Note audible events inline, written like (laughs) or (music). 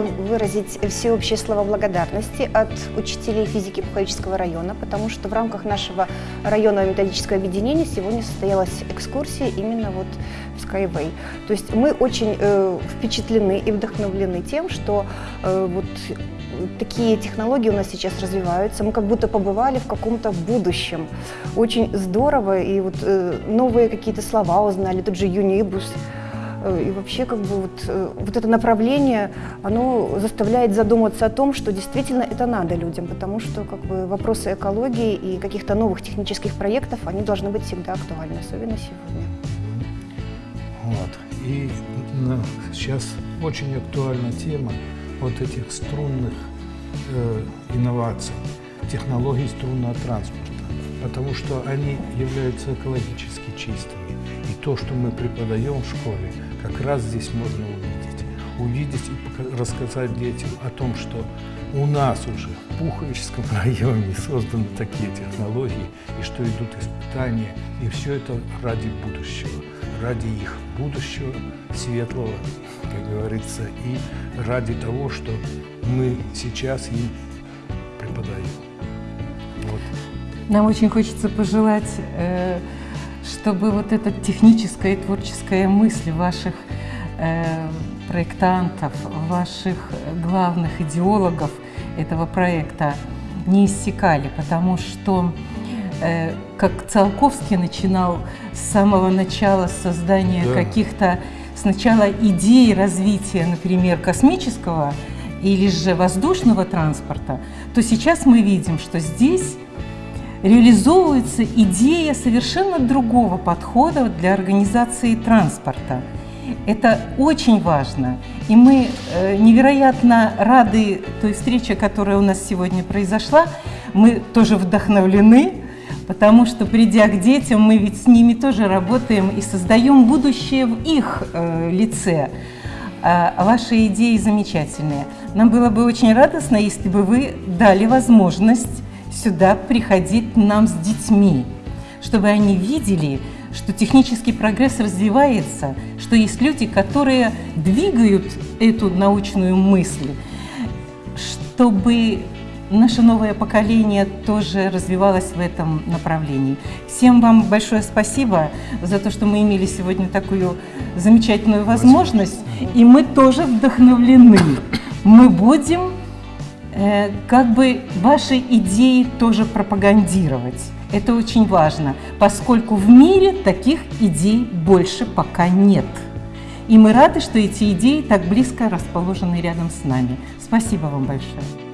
выразить всеобщие слова благодарности от учителей физики Пуховического района, потому что в рамках нашего районного методического объединения сегодня состоялась экскурсия именно вот в Skyway. То есть мы очень э, впечатлены и вдохновлены тем, что э, вот такие технологии у нас сейчас развиваются. Мы как будто побывали в каком-то будущем. Очень здорово, и вот э, новые какие-то слова узнали, тот же юнибус. Э, и вообще как бы вот, э, вот это направление, оно заставляет задуматься о том, что действительно это надо людям, потому что как бы вопросы экологии и каких-то новых технических проектов, они должны быть всегда актуальны, особенно сегодня. Вот. И ну, сейчас очень актуальна тема вот этих струнных э, инноваций, технологий струнного транспорта, потому что они являются экологически чистыми. И то, что мы преподаем в школе, раз здесь можно увидеть. Увидеть и рассказать детям о том, что у нас уже в Пуховическом (laughs) районе созданы такие технологии, и что идут испытания, и все это ради будущего, ради их будущего светлого, как говорится, и ради того, что мы сейчас им преподаем. Вот. Нам очень хочется пожелать, э, чтобы вот эта техническая и творческая мысль ваших э, проектантов, ваших главных идеологов этого проекта не иссякали, потому что э, как Циолковский начинал с самого начала создания да. каких-то сначала идей развития, например, космического или же воздушного транспорта, то сейчас мы видим, что здесь реализовывается идея совершенно другого подхода для организации транспорта. Это очень важно. И мы э, невероятно рады той встрече, которая у нас сегодня произошла. Мы тоже вдохновлены, потому что, придя к детям, мы ведь с ними тоже работаем и создаем будущее в их э, лице. А ваши идеи замечательные. Нам было бы очень радостно, если бы вы дали возможность сюда приходить нам с детьми, чтобы они видели, что технический прогресс развивается, что есть люди, которые двигают эту научную мысль, чтобы наше новое поколение тоже развивалось в этом направлении. Всем вам большое спасибо за то, что мы имели сегодня такую замечательную возможность, и мы тоже вдохновлены. Мы будем как бы ваши идеи тоже пропагандировать. Это очень важно, поскольку в мире таких идей больше пока нет. И мы рады, что эти идеи так близко расположены рядом с нами. Спасибо вам большое.